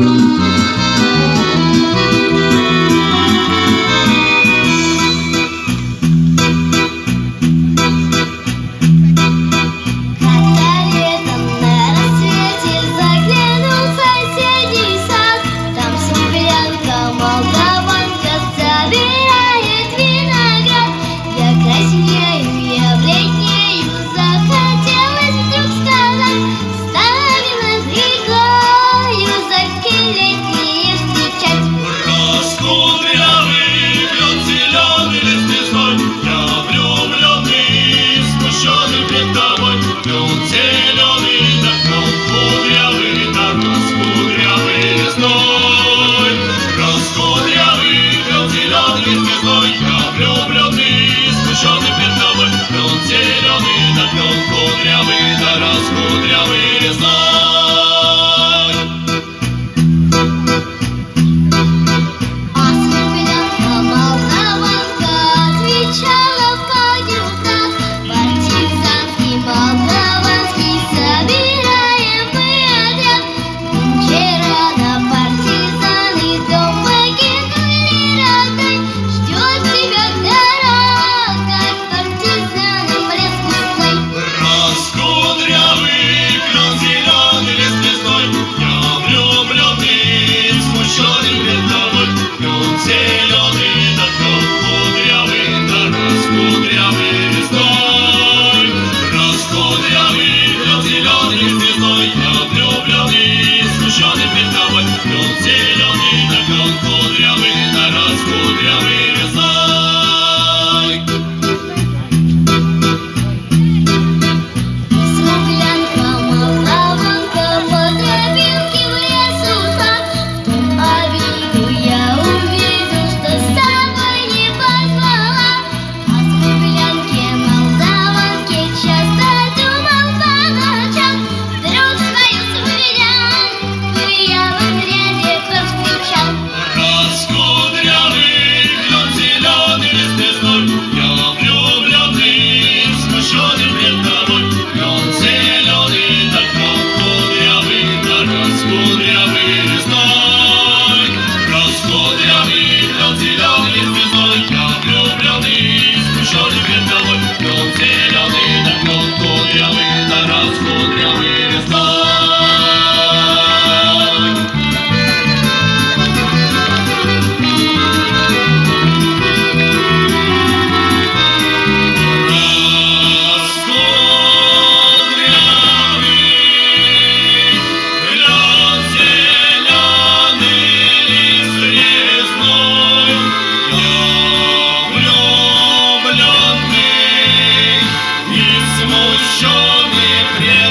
Thank you. Кудрявый, да раскудрявый лесной. возмущенный пред